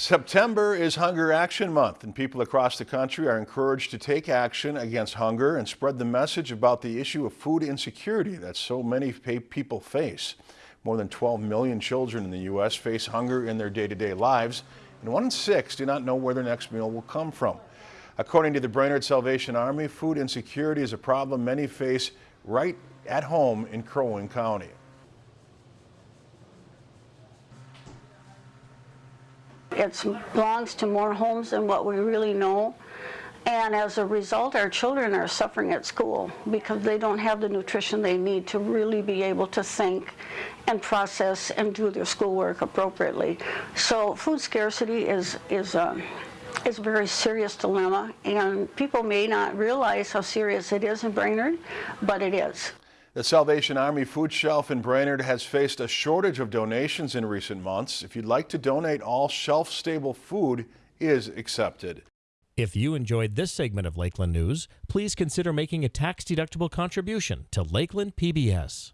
September is Hunger Action Month, and people across the country are encouraged to take action against hunger and spread the message about the issue of food insecurity that so many people face. More than 12 million children in the U.S. face hunger in their day-to-day -day lives, and one in six do not know where their next meal will come from. According to the Brainerd Salvation Army, food insecurity is a problem many face right at home in Crow Wing County. It belongs to more homes than what we really know. And as a result, our children are suffering at school because they don't have the nutrition they need to really be able to think and process and do their schoolwork appropriately. So food scarcity is, is, a, is a very serious dilemma, and people may not realize how serious it is in Brainerd, but it is. The Salvation Army food shelf in Brainerd has faced a shortage of donations in recent months. If you'd like to donate, all shelf-stable food is accepted. If you enjoyed this segment of Lakeland News, please consider making a tax-deductible contribution to Lakeland PBS.